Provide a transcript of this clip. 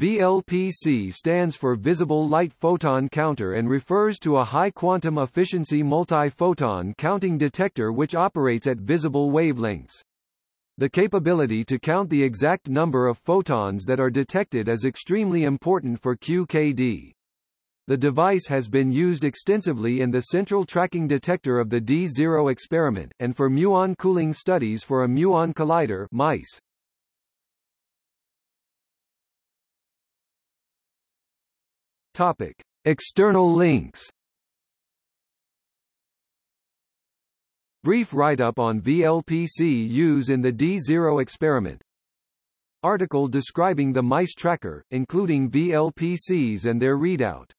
VLPC stands for Visible Light Photon Counter and refers to a high quantum efficiency multi-photon counting detector which operates at visible wavelengths. The capability to count the exact number of photons that are detected is extremely important for QKD. The device has been used extensively in the central tracking detector of the D0 experiment, and for muon cooling studies for a muon collider MICE. Topic. External links Brief write-up on VLPC use in the D0 experiment. Article describing the mice tracker, including VLPCs and their readout.